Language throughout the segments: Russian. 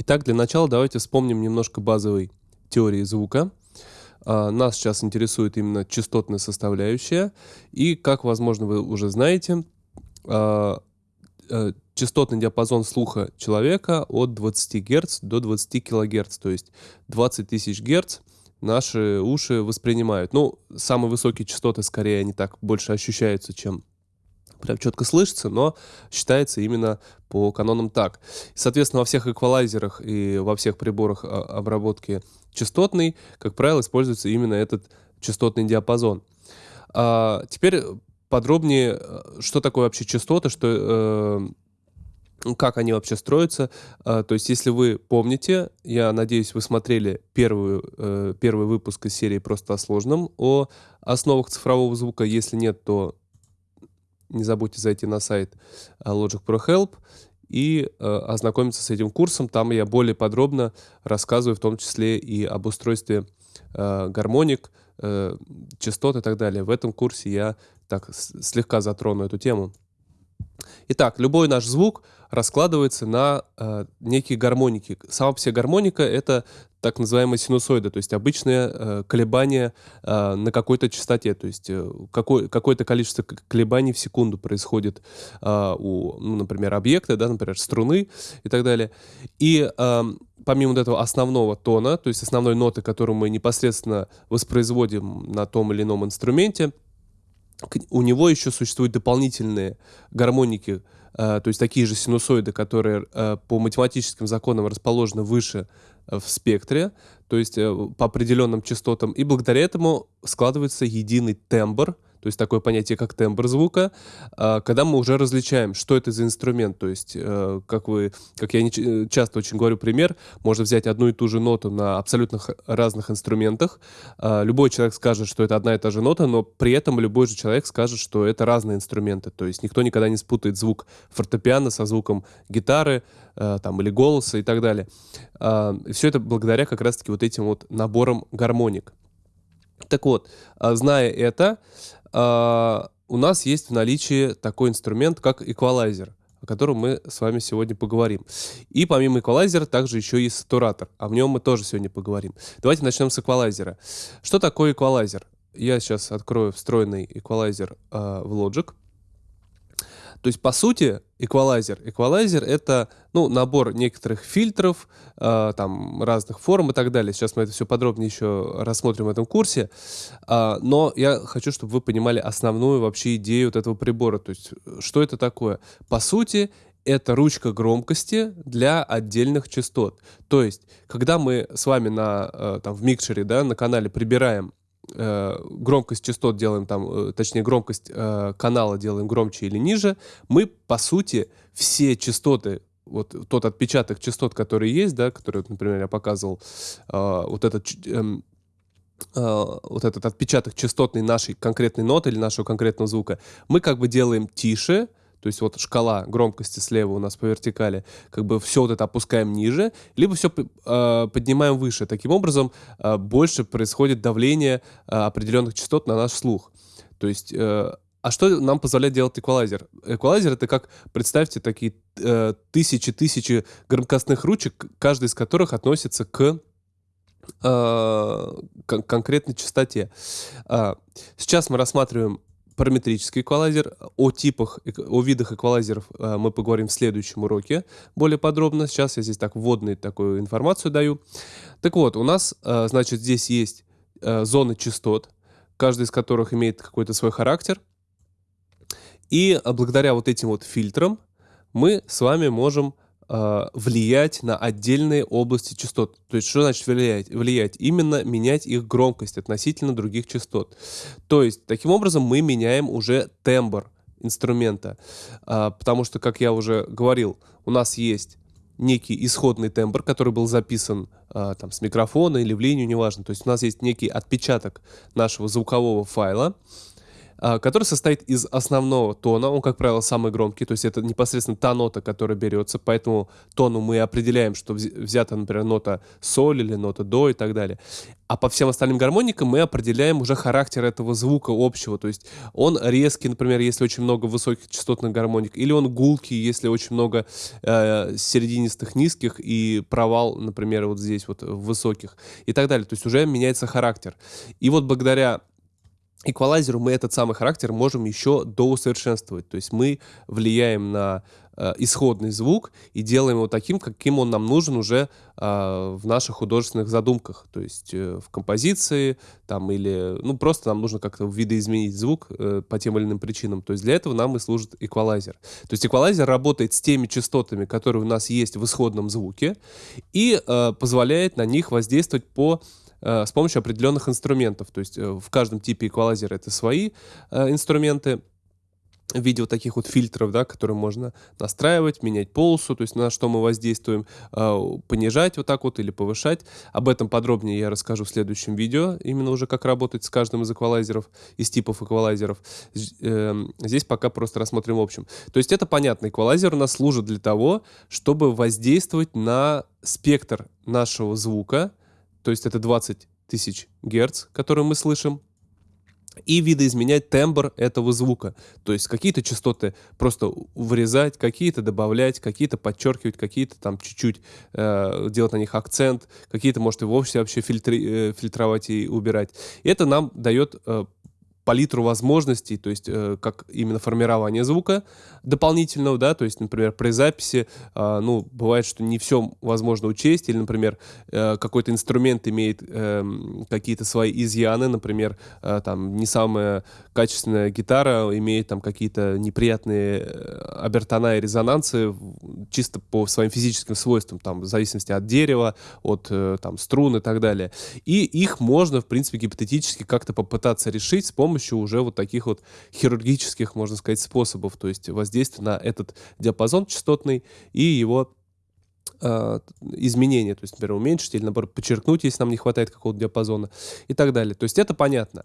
Итак, для начала давайте вспомним немножко базовой теории звука. А, нас сейчас интересует именно частотная составляющая. И, как, возможно, вы уже знаете, а, э, частотный диапазон слуха человека от 20 Гц до 20 кГц, то есть 20 тысяч Гц наши уши воспринимают. Ну, самые высокие частоты, скорее, они так больше ощущаются, чем прям четко слышится, но считается именно по канонам так. Соответственно, во всех эквалайзерах и во всех приборах а, обработки частотной, как правило, используется именно этот частотный диапазон. А теперь подробнее, что такое вообще частоты, что, э, как они вообще строятся. А, то есть, если вы помните, я надеюсь, вы смотрели первую, э, первый выпуск из серии «Просто о сложном» о основах цифрового звука. Если нет, то не забудьте зайти на сайт э, Logic Pro Help и э, ознакомиться с этим курсом. Там я более подробно рассказываю, в том числе и об устройстве э, гармоник, э, частот и так далее. В этом курсе я так слегка затрону эту тему. Итак, любой наш звук раскладывается на э, некие гармоники. Сама по себе гармоника — это так называемая синусоида, то есть обычное э, колебание э, на какой-то частоте, то есть э, какое, какое-то количество колебаний в секунду происходит э, у, ну, например, объекта, да, например, струны и так далее. И э, помимо вот этого основного тона, то есть основной ноты, которую мы непосредственно воспроизводим на том или ином инструменте, у него еще существуют дополнительные гармоники, э, то есть такие же синусоиды, которые э, по математическим законам расположены выше э, в спектре, то есть по определенным частотам, и благодаря этому складывается единый тембр, то есть такое понятие, как тембр звука, а, когда мы уже различаем, что это за инструмент. То есть, э, как вы, как я э, часто очень говорю пример, можно взять одну и ту же ноту на абсолютно разных инструментах. А, любой человек скажет, что это одна и та же нота, но при этом любой же человек скажет, что это разные инструменты. То есть никто никогда не спутает звук фортепиано со звуком гитары, э, там, или голоса и так далее. А, Все это благодаря как раз-таки вот этим вот наборам гармоник. Так вот, зная это, у нас есть в наличии такой инструмент, как эквалайзер о котором мы с вами сегодня поговорим. И помимо эквалайзера также еще есть сатуратор, а в нем мы тоже сегодня поговорим. Давайте начнем с эквалайзера. Что такое эквалайзер? Я сейчас открою встроенный эквалайзер э, в Logic. То есть, по сути, эквалайзер. Эквалайзер — это ну, набор некоторых фильтров, э, там, разных форм и так далее. Сейчас мы это все подробнее еще рассмотрим в этом курсе. Э, но я хочу, чтобы вы понимали основную вообще идею вот этого прибора. То есть, что это такое? По сути, это ручка громкости для отдельных частот. То есть, когда мы с вами на, э, там, в микшере, да, на канале прибираем громкость частот делаем там, э, точнее громкость э, канала делаем громче или ниже, мы по сути все частоты вот тот отпечаток частот, который есть, да, который, например, я показывал, э, вот этот э, вот этот отпечаток частотной нашей конкретной ноты или нашего конкретного звука, мы как бы делаем тише, то есть вот шкала громкости слева у нас по вертикали, как бы все вот это опускаем ниже, либо все э, поднимаем выше. Таким образом, э, больше происходит давление э, определенных частот на наш слух. То есть... Э, а что нам позволяет делать эквалайзер? Эквалайзер это как, представьте, такие тысячи-тысячи э, громкостных ручек, каждая из которых относится к конкретной частоте. Сейчас мы рассматриваем параметрический эквалайзер. О типах, о видах эквалайзеров э, мы поговорим в следующем уроке более подробно. Сейчас я здесь так вводную такую информацию даю. Так вот, у нас, э, значит, здесь есть э, зоны частот, каждая из которых имеет какой-то свой характер. И благодаря вот этим вот фильтрам мы с вами можем э, влиять на отдельные области частот. То есть что значит влиять? Влиять именно менять их громкость относительно других частот. То есть таким образом мы меняем уже тембр инструмента, э, потому что, как я уже говорил, у нас есть некий исходный тембр, который был записан э, там с микрофона или в линию, неважно. То есть у нас есть некий отпечаток нашего звукового файла, который состоит из основного тона. Он, как правило, самый громкий, то есть это непосредственно та нота, которая берется. По этому тону мы определяем, что взята, например, нота соль или нота до и так далее. А по всем остальным гармоникам мы определяем уже характер этого звука общего. То есть он резкий, например, если очень много высоких частотных гармоник, или он гулкий, если очень много э, серединистых низких и провал, например, вот здесь вот высоких и так далее. То есть уже меняется характер. И вот благодаря эквалайзеру мы этот самый характер можем еще доусовершенствовать. То есть мы влияем на э, исходный звук и делаем его таким, каким он нам нужен уже э, в наших художественных задумках. То есть э, в композиции там или, ну, просто нам нужно как-то видоизменить звук э, по тем или иным причинам. То есть для этого нам и служит эквалайзер. То есть эквалайзер работает с теми частотами, которые у нас есть в исходном звуке и э, позволяет на них воздействовать по с помощью определенных инструментов. То есть э, в каждом типе эквалайзера это свои э, инструменты в виде вот таких вот фильтров, да, которые можно настраивать, менять полосу, то есть на что мы воздействуем, понижать вот так вот или повышать. Об этом подробнее я расскажу в следующем видео, именно уже как работать с каждым из эквалайзеров, из типов эквалайзеров. Здесь пока просто рассмотрим в общем. То есть это понятно, эквалайзер у нас служит для того, чтобы воздействовать на спектр нашего звука, то есть это 20 тысяч герц, которые мы слышим, и видоизменять тембр этого звука. То есть какие-то частоты просто вырезать, какие-то добавлять, какие-то подчеркивать, какие-то там чуть-чуть э, делать на них акцент, какие-то, может, и вовсе вообще фильтри, э, фильтровать и убирать. И это нам дает э, палитру возможностей, то есть э, как именно формирование звука дополнительного, да, то есть, например, при записи, э, ну, бывает, что не все возможно учесть, или, например, э, какой-то инструмент имеет э, какие-то свои изъяны, например, э, там, не самая качественная гитара имеет там какие-то неприятные э, обертона и резонансы чисто по своим физическим свойствам, там, в зависимости от дерева, от э, там струн и так далее. И их можно, в принципе, гипотетически как-то попытаться решить с помощью помощью уже вот таких вот хирургических, можно сказать, способов, то есть воздействия на этот диапазон частотный и его э, изменения, то есть, например, уменьшить или, наоборот, подчеркнуть, если нам не хватает какого-то диапазона и так далее. То есть это понятно.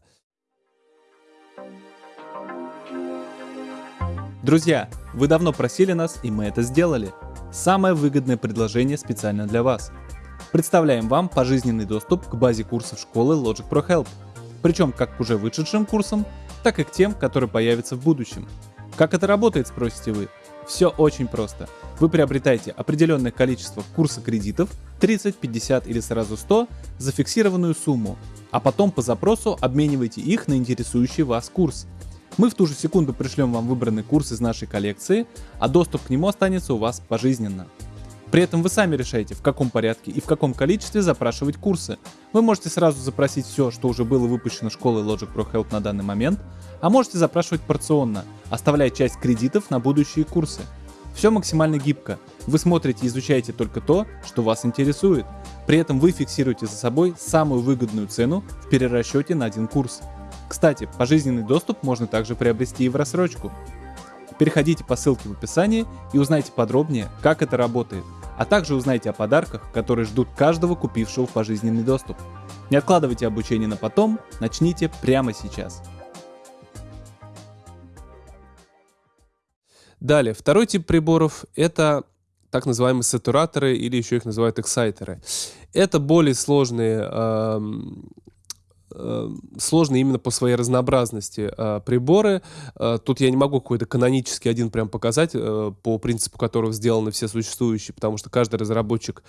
Друзья, вы давно просили нас, и мы это сделали. Самое выгодное предложение специально для вас. Представляем вам пожизненный доступ к базе курсов школы Logic Pro Help – причем как к уже вышедшим курсам, так и к тем, которые появятся в будущем. Как это работает, спросите вы? Все очень просто. Вы приобретаете определенное количество курса кредитов, 30, 50 или сразу 100, за фиксированную сумму, а потом по запросу обмениваете их на интересующий вас курс. Мы в ту же секунду пришлем вам выбранный курс из нашей коллекции, а доступ к нему останется у вас пожизненно. При этом вы сами решаете, в каком порядке и в каком количестве запрашивать курсы. Вы можете сразу запросить все, что уже было выпущено школой Logic Pro Help на данный момент, а можете запрашивать порционно, оставляя часть кредитов на будущие курсы. Все максимально гибко. Вы смотрите и изучаете только то, что вас интересует. При этом вы фиксируете за собой самую выгодную цену в перерасчете на один курс. Кстати, пожизненный доступ можно также приобрести и в рассрочку. Переходите по ссылке в описании и узнайте подробнее, как это работает – а также узнайте о подарках, которые ждут каждого купившего пожизненный доступ. Не откладывайте обучение на потом, начните прямо сейчас. Далее, второй тип приборов — это так называемые сатураторы или еще их называют эксайтеры. Это более сложные э, Э, сложные именно по своей разнообразности э, приборы. Э, тут я не могу какой-то канонический один прям показать, по принципу которого сделаны все существующие, потому что каждый разработчик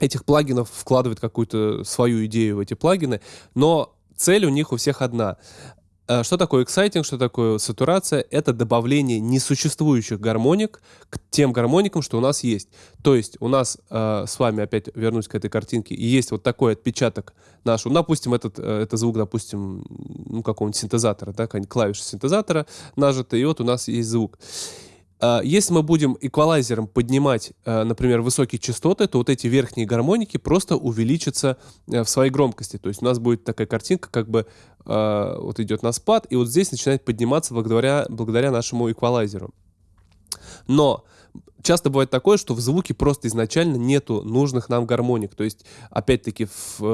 этих плагинов вкладывает какую-то свою идею в эти плагины, но цель у них у всех одна. Э, что такое эксайтинг, что такое сатурация? Это добавление несуществующих гармоник к тем гармоникам, что у нас есть. То есть у нас э, с вами, опять вернусь к этой картинке, и есть вот такой отпечаток нашего, ну, допустим, этот, э, это звук, допустим, ну, какого-нибудь синтезатора, да, какая-нибудь клавиша синтезатора нажата, и вот у нас есть звук. А, если мы будем эквалайзером поднимать, а, например, высокие частоты, то вот эти верхние гармоники просто увеличатся э, в своей громкости. То есть у нас будет такая картинка, как бы а, вот идет на спад, и вот здесь начинает подниматься благодаря, благодаря нашему эквалайзеру. Но часто бывает такое, что в звуке просто изначально нету нужных нам гармоник. То есть, опять-таки, э,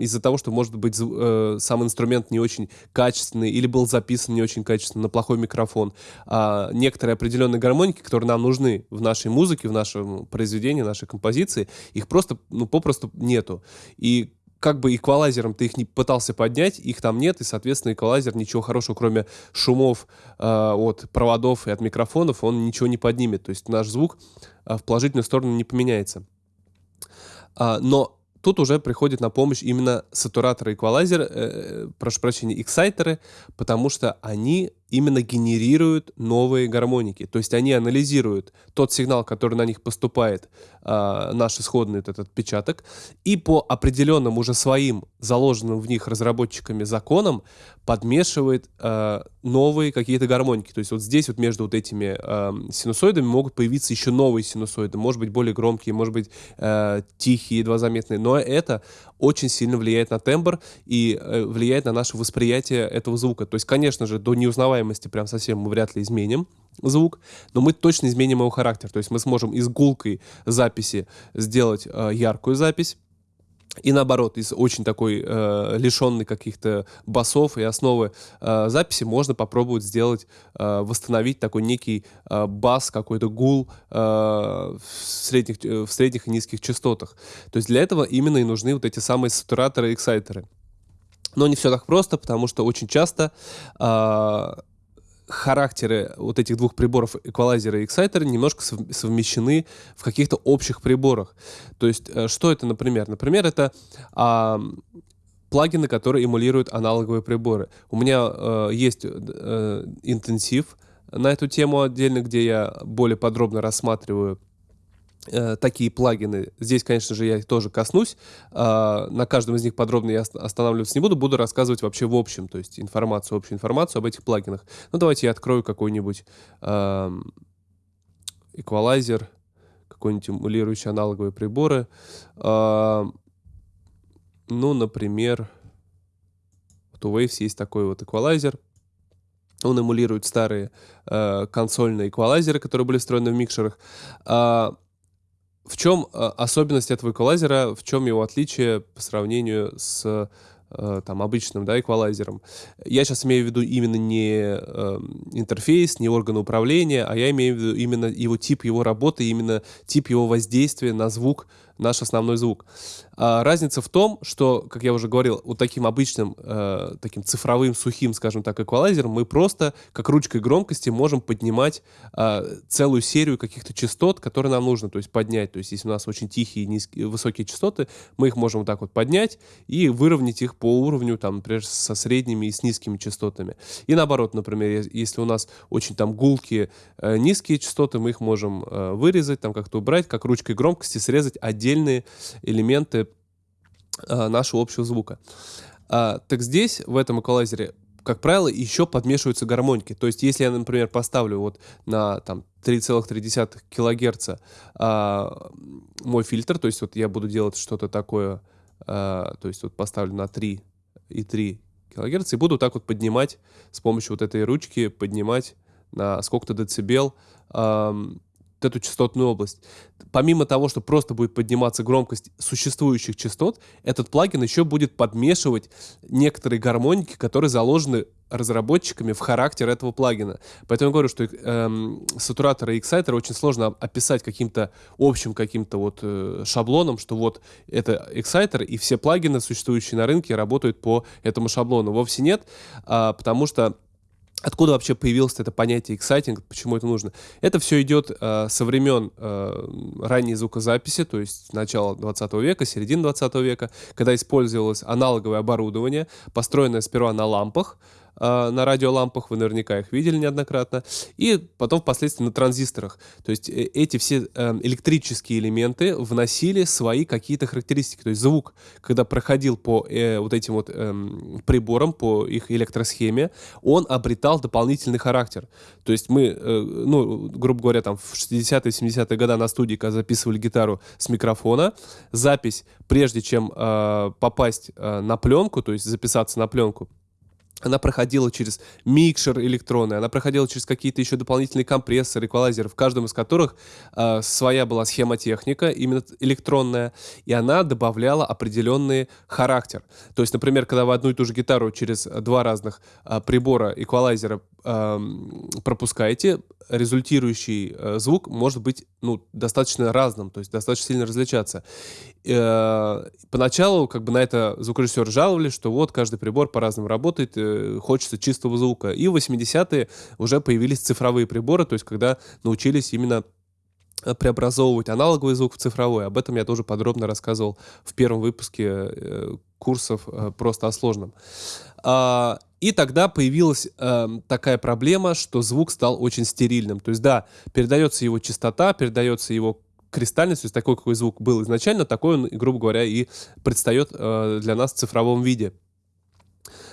из-за того, что, может быть, э, сам инструмент не очень качественный или был записан не очень качественно на плохой микрофон, а некоторые определенные гармоники, которые нам нужны в нашей музыке, в нашем произведении, нашей композиции, их просто, ну, попросту нету. И как бы эквалайзером ты их не пытался поднять, их там нет, и, соответственно, эквалайзер ничего хорошего, кроме шумов э, от проводов и от микрофонов, он ничего не поднимет. То есть наш звук э, в положительную сторону не поменяется. А, но тут уже приходит на помощь именно сатураторы эквалайзер, э, прошу прощения, эксайтеры, потому что они именно генерируют новые гармоники. То есть они анализируют тот сигнал, который на них поступает, э, наш исходный этот отпечаток, и по определенным уже своим заложенным в них разработчиками законам подмешивает э, новые какие-то гармоники. То есть вот здесь вот между вот этими э, синусоидами могут появиться еще новые синусоиды, может быть более громкие, может быть э, тихие, едва заметные, но это очень сильно влияет на тембр и э, влияет на наше восприятие этого звука. То есть, конечно же, до неузнаваемости прям совсем мы вряд ли изменим звук, но мы точно изменим его характер. То есть мы сможем из гулкой записи сделать э, яркую запись, и наоборот, из очень такой э, лишенной каких-то басов и основы э, записи можно попробовать сделать, э, восстановить такой некий э, бас, какой-то гул э, в, средних, э, в средних и низких частотах. То есть для этого именно и нужны вот эти самые сатураторы и эксайтеры. Но не все так просто, потому что очень часто э, характеры вот этих двух приборов, эквалайзера и эксайтера, немножко совмещены в каких-то общих приборах. То есть, э, что это, например? Например, это а, плагины, которые эмулируют аналоговые приборы. У меня э, есть э, интенсив на эту тему отдельно, где я более подробно рассматриваю такие плагины. Здесь, конечно же, я их тоже коснусь. Э, на каждом из них подробно я останавливаться не буду. Буду рассказывать вообще в общем, то есть информацию, общую информацию об этих плагинах. Ну, давайте я открою какой-нибудь э, эквалайзер, какой-нибудь эмулирующий аналоговые приборы. Э, ну, например, вот у Waves есть такой вот эквалайзер. Он эмулирует старые э, консольные эквалайзеры, которые были встроены в микшерах. Э, в чем э, особенность этого эквалайзера, в чем его отличие по сравнению с э, там, обычным да, эквалайзером. Я сейчас имею в виду именно не э, интерфейс, не органы управления, а я имею в виду именно его тип его работы, именно тип его воздействия на звук, наш основной звук. А разница в том, что, как я уже говорил, вот таким обычным, э, таким цифровым, сухим, скажем так, эквалайзером мы просто, как ручкой громкости, можем поднимать э, целую серию каких-то частот, которые нам нужно, то есть поднять. То есть если у нас очень тихие, низкие, высокие частоты, мы их можем вот так вот поднять и выровнять их по уровню, там, например, со средними и с низкими частотами. И наоборот, например, если у нас очень там гулкие, э, низкие частоты, мы их можем э, вырезать, там как-то убрать, как ручкой громкости срезать отдельные элементы э, нашего общего звука. А, так здесь, в этом эквалайзере, как правило, еще подмешиваются гармоники. То есть, если я, например, поставлю вот на там 3,3 килогерца а, мой фильтр, то есть вот я буду делать что-то такое, а, то есть вот поставлю на 3,3 килогерца и буду так вот поднимать с помощью вот этой ручки, поднимать на сколько-то децибел а, эту частотную область. Помимо того, что просто будет подниматься громкость существующих частот, этот плагин еще будет подмешивать некоторые гармоники, которые заложены разработчиками в характер этого плагина. Поэтому я говорю, что эм, сатураторы и эксайтеры очень сложно описать каким-то общим каким-то вот э, шаблоном, что вот это эксайтер, и все плагины, существующие на рынке, работают по этому шаблону. Вовсе нет, а, потому что Откуда вообще появилось это понятие exciting, почему это нужно? Это все идет э, со времен э, ранней звукозаписи, то есть начала 20 века, середины 20 века, когда использовалось аналоговое оборудование, построенное сперва на лампах, э, на радиолампах, вы наверняка их видели неоднократно, и потом впоследствии на транзисторах. То есть э, эти все э, электрические элементы вносили свои какие-то характеристики. То есть звук, когда проходил по э, вот этим вот э, приборам, по их электросхеме, он обретал дополнительный характер. То есть мы, э, ну, грубо говоря, там в 60-е, 70-е годы на студии, когда записывали гитару с микрофона, запись, прежде чем э, попасть э, на пленку, то есть записаться на пленку, она проходила через микшер электронный, она проходила через какие-то еще дополнительные компрессоры, эквалайзеры, в каждом из которых э, своя была схемотехника, именно электронная, и она добавляла определенный характер. То есть, например, когда вы одну и ту же гитару через два разных э, прибора эквалайзера э, пропускаете, результирующий э, звук может быть ну, достаточно разным, то есть достаточно сильно различаться. Э, поначалу как бы на это звукорежиссеры жаловались, что вот каждый прибор по-разному работает, э, хочется чистого звука. И в 80-е уже появились цифровые приборы, то есть когда научились именно преобразовывать аналоговый звук в цифровой. Об этом я тоже подробно рассказывал в первом выпуске э, курсов э, просто о сложном. А, и тогда появилась э, такая проблема, что звук стал очень стерильным. То есть, да, передается его частота, передается его кристальность, то есть такой, какой звук был изначально, такой он, грубо говоря, и предстает э, для нас в цифровом виде.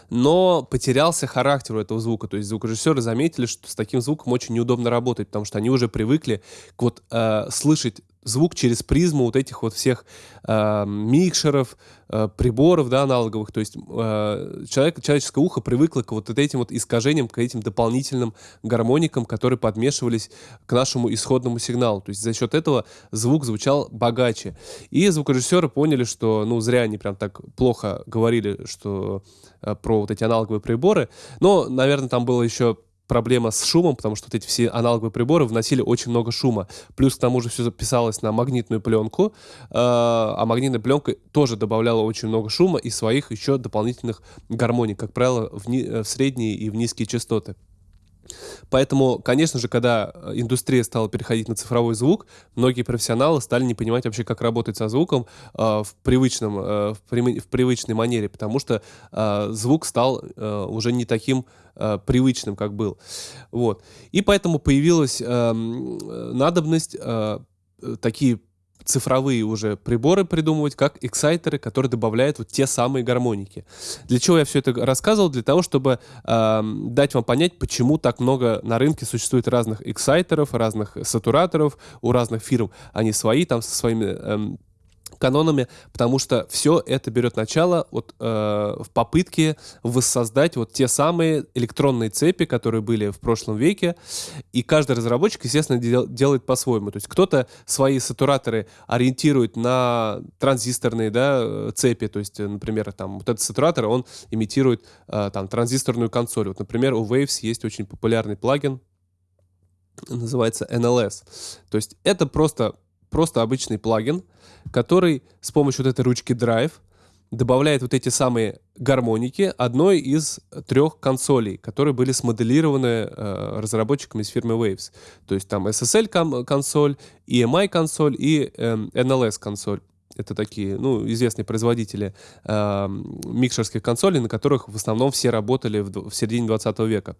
Но потерялся характер у этого звука. То есть звукорежиссеры заметили, что с таким звуком очень неудобно работать, потому что они уже привыкли к вот э, слышать звук через призму вот этих вот всех э, микшеров, э, приборов, да, аналоговых. То есть э, человек, человеческое ухо привыкло к вот этим вот искажениям, к этим дополнительным гармоникам, которые подмешивались к нашему исходному сигналу. То есть за счет этого звук звучал богаче. И звукорежиссеры поняли, что, ну, зря они прям так плохо говорили, что э, про вот эти аналоговые приборы. Но, наверное, там было еще проблема с шумом, потому что вот эти все аналоговые приборы вносили очень много шума. Плюс к тому же все записалось на магнитную пленку, э, а магнитная пленка тоже добавляла очень много шума и своих еще дополнительных гармоник, как правило, в, ни, в средние и в низкие частоты. Поэтому, конечно же, когда э, индустрия стала переходить на цифровой звук, многие профессионалы стали не понимать вообще, как работать со звуком э, в, привычном, э, в, при, в привычной манере, потому что э, звук стал э, уже не таким э, привычным, как был. Вот. И поэтому появилась эм, э, надобность э, такие цифровые уже приборы придумывать, как эксайтеры, которые добавляют вот те самые гармоники. Для чего я все это рассказывал? Для того, чтобы э, дать вам понять, почему так много на рынке существует разных эксайтеров, разных сатураторов, у разных фирм они свои, там со своими э, канонами, потому что все это берет начало вот, э, в попытке воссоздать вот те самые электронные цепи, которые были в прошлом веке, и каждый разработчик, естественно, дел, делает по-своему. То есть кто-то свои сатураторы ориентирует на транзисторные да, цепи, то есть, например, там вот этот сатуратор, он имитирует э, там транзисторную консоль. Вот, например, у Waves есть очень популярный плагин, называется NLS. То есть это просто просто обычный плагин, который с помощью вот этой ручки Drive добавляет вот эти самые гармоники одной из трех консолей, которые были смоделированы э, разработчиками из фирмы Waves. То есть там SSL консоль, EMI консоль и э, NLS консоль. Это такие, ну, известные производители э, микшерских консолей, на которых в основном все работали в, в середине 20 века.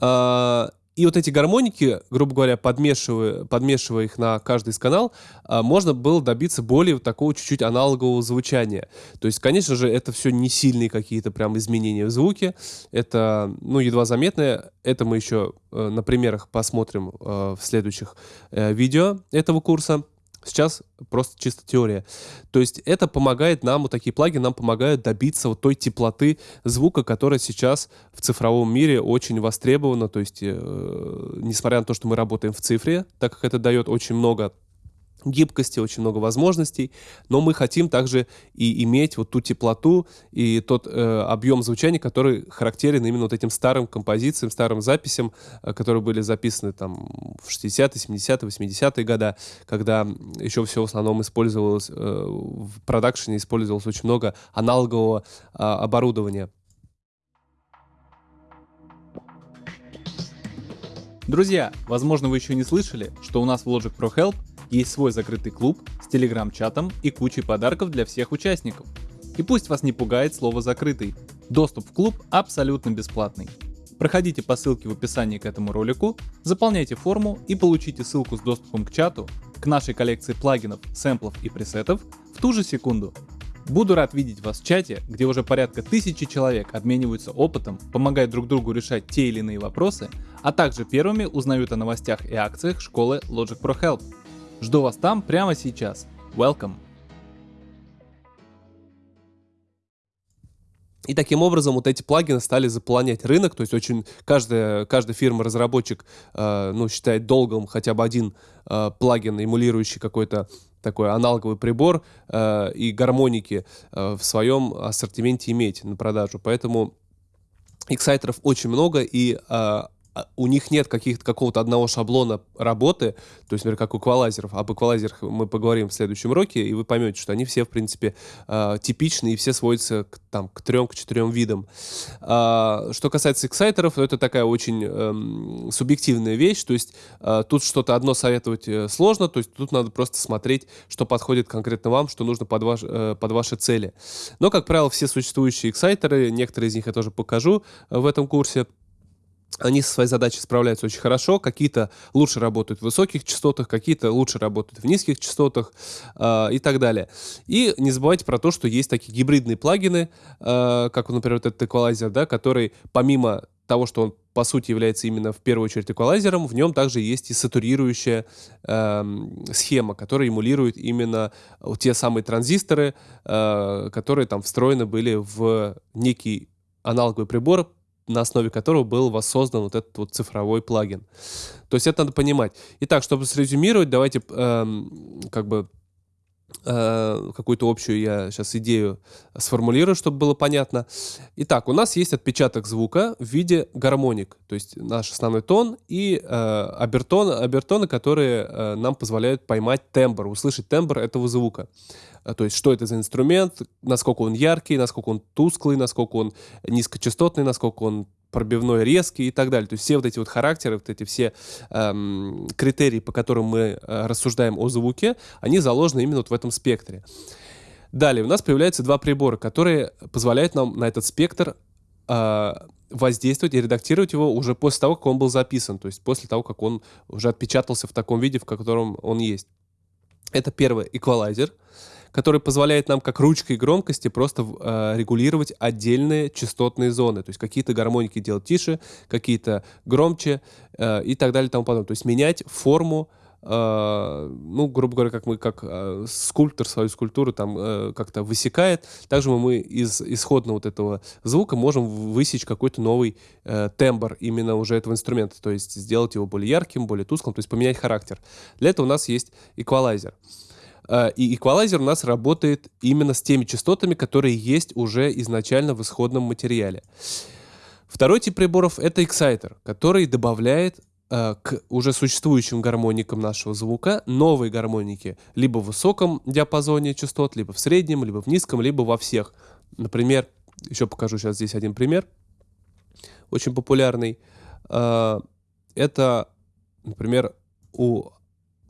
Э, и вот эти гармоники, грубо говоря, подмешивая, подмешивая их на каждый из канал, а, можно было добиться более такого чуть-чуть аналогового звучания. То есть, конечно же, это все не сильные какие-то прям изменения в звуке. Это, ну, едва заметное. Это мы еще э, на примерах посмотрим э, в следующих э, видео этого курса. Сейчас просто чисто теория. То есть это помогает нам, вот такие плагины нам помогают добиться вот той теплоты звука, которая сейчас в цифровом мире очень востребована. То есть, э, несмотря на то, что мы работаем в цифре, так как это дает очень много гибкости, очень много возможностей, но мы хотим также и иметь вот ту теплоту и тот э, объем звучания, который характерен именно вот этим старым композициям, старым записям, э, которые были записаны там в 60-е, 70-е, 80-е годы, когда еще все в основном использовалось, э, в продакшене использовалось очень много аналогового э, оборудования. Друзья, возможно вы еще не слышали, что у нас в Logic Pro Help есть свой закрытый клуб с телеграм-чатом и кучей подарков для всех участников. И пусть вас не пугает слово «закрытый». Доступ в клуб абсолютно бесплатный. Проходите по ссылке в описании к этому ролику, заполняйте форму и получите ссылку с доступом к чату, к нашей коллекции плагинов, сэмплов и пресетов в ту же секунду. Буду рад видеть вас в чате, где уже порядка тысячи человек обмениваются опытом, помогают друг другу решать те или иные вопросы, а также первыми узнают о новостях и акциях школы Logic Pro Help. Жду вас там прямо сейчас. Welcome! И таким образом вот эти плагины стали заполонять рынок, то есть очень каждая, каждая фирма-разработчик э, ну, считает долгом хотя бы один э, плагин, эмулирующий какой-то такой аналоговый прибор э, и гармоники э, в своем ассортименте иметь на продажу. Поэтому эксайтеров очень много, и э, у них нет каких-то какого-то одного шаблона работы, то есть, например, как у эквалайзеров. Об эквалайзерах мы поговорим в следующем уроке, и вы поймете, что они все, в принципе, э, типичны, и все сводятся к, там, к трем, к четырем видам. А, что касается эксайтеров, то это такая очень э, субъективная вещь, то есть э, тут что-то одно советовать э, сложно, то есть тут надо просто смотреть, что подходит конкретно вам, что нужно под, ваш, э, под ваши цели. Но, как правило, все существующие эксайтеры, некоторые из них я тоже покажу э, в этом курсе, они со своей задачей справляются очень хорошо. Какие-то лучше работают в высоких частотах, какие-то лучше работают в низких частотах э, и так далее. И не забывайте про то, что есть такие гибридные плагины, э, как, например, вот этот эквалайзер, да, который помимо того, что он по сути является именно в первую очередь эквалайзером, в нем также есть и сатурирующая э, схема, которая эмулирует именно те самые транзисторы, э, которые там встроены были в некий аналоговый прибор, на основе которого был воссоздан вот этот вот цифровой плагин. То есть это надо понимать. Итак, чтобы срезюмировать, давайте эм, как бы какую-то общую я сейчас идею сформулирую, чтобы было понятно. Итак, у нас есть отпечаток звука в виде гармоник, то есть наш основной тон и э, обертон, обертоны, которые э, нам позволяют поймать тембр, услышать тембр этого звука. А, то есть что это за инструмент, насколько он яркий, насколько он тусклый, насколько он низкочастотный, насколько он пробивной, резкий и так далее. То есть все вот эти вот характеры, вот эти все эм, критерии, по которым мы э, рассуждаем о звуке, они заложены именно вот в этом спектре. Далее у нас появляются два прибора, которые позволяют нам на этот спектр э, воздействовать и редактировать его уже после того, как он был записан, то есть после того, как он уже отпечатался в таком виде, в котором он есть. Это первый эквалайзер который позволяет нам как ручкой громкости просто э, регулировать отдельные частотные зоны. То есть какие-то гармоники делать тише, какие-то громче э, и так далее и тому подобное. То есть менять форму Uh, ну, грубо говоря, как мы, как uh, скульптор свою скульптуру там uh, как-то высекает, также мы из исходного вот этого звука можем высечь какой-то новый тембр именно уже этого инструмента, то есть сделать его более ярким, более тусклым, то есть поменять характер. Для этого у нас есть эквалайзер. Э, и эквалайзер у нас работает именно с теми частотами, которые есть уже изначально в исходном материале. Второй тип приборов — это эксайтер, который добавляет э, к уже существующим гармоникам нашего звука новые гармоники либо в высоком диапазоне частот, либо в среднем, либо в низком, либо во всех. Например, еще покажу сейчас здесь один пример, очень популярный. Э, это, например, у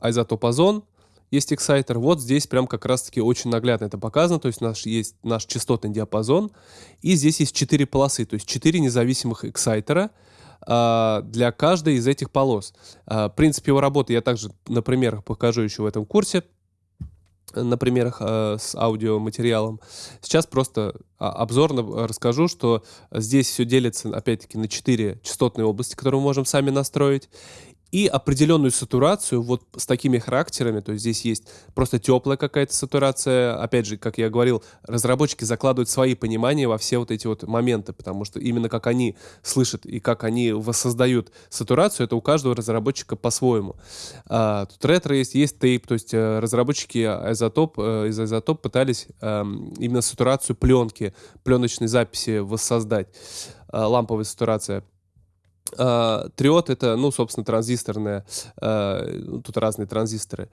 изотоп озон — есть эксайтер. Вот здесь прям как раз-таки очень наглядно это показано. То есть у нас есть наш частотный диапазон. И здесь есть четыре полосы, то есть четыре независимых эксайтера а, для каждой из этих полос. А, принцип его работы я также на примерах покажу еще в этом курсе на примерах э, с аудиоматериалом. Сейчас просто а, обзорно расскажу, что здесь все делится, опять-таки, на четыре частотные области, которые мы можем сами настроить и определенную сатурацию вот с такими характерами, то есть здесь есть просто теплая какая-то сатурация, опять же, как я говорил, разработчики закладывают свои понимания во все вот эти вот моменты, потому что именно как они слышат и как они воссоздают сатурацию, это у каждого разработчика по-своему. А, тут ретро есть, есть тейп, то есть э, разработчики изотоп, э, из изотоп пытались э, именно сатурацию пленки, пленочной записи воссоздать, э, ламповая сатурация. Uh, триод это, ну, собственно, транзисторная, uh, тут разные транзисторы.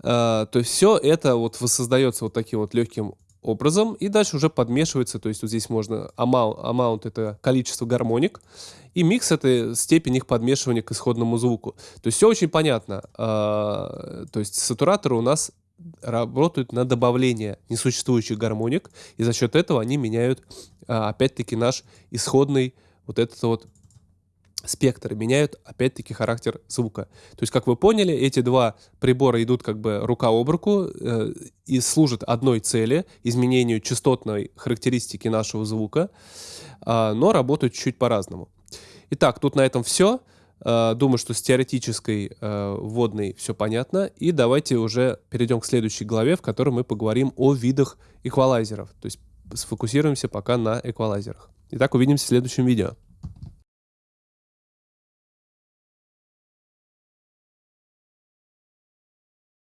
Uh, то есть все это вот воссоздается вот таким вот легким образом, и дальше уже подмешивается, то есть вот здесь можно, amount, amount это количество гармоник, и микс это степень их подмешивания к исходному звуку. То есть все очень понятно. То есть сатураторы у нас работают на добавление несуществующих гармоник, и за счет этого они меняют, опять-таки, наш исходный вот этот вот спектры меняют, опять-таки, характер звука. То есть, как вы поняли, эти два прибора идут как бы рука об руку э, и служат одной цели, изменению частотной характеристики нашего звука, э, но работают чуть-чуть по-разному. Итак, тут на этом все. Э, думаю, что с теоретической э, вводной все понятно. И давайте уже перейдем к следующей главе, в которой мы поговорим о видах эквалайзеров. То есть сфокусируемся пока на эквалайзерах. Итак, увидимся в следующем видео.